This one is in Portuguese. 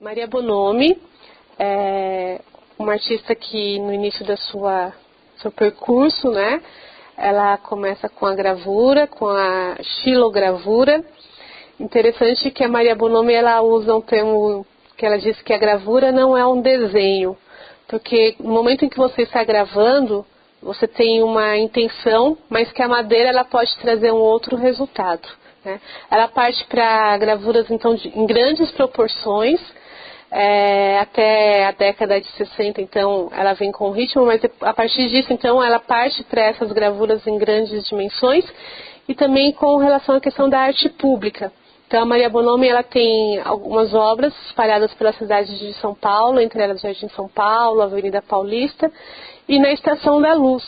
Maria Bonomi é uma artista que no início da sua seu percurso, né, ela começa com a gravura, com a xilogravura. Interessante que a Maria Bonomi ela usa um termo que ela diz que a gravura não é um desenho, porque no momento em que você está gravando, você tem uma intenção, mas que a madeira ela pode trazer um outro resultado. Né? Ela parte para gravuras então de, em grandes proporções, é, até a década de 60, então ela vem com ritmo, mas a partir disso, então, ela parte para essas gravuras em grandes dimensões e também com relação à questão da arte pública. Então, a Maria Bonomi ela tem algumas obras espalhadas pela cidade de São Paulo, entre elas Jardim São Paulo, Avenida Paulista e na Estação da Luz.